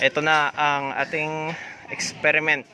ito na ang ating experiment.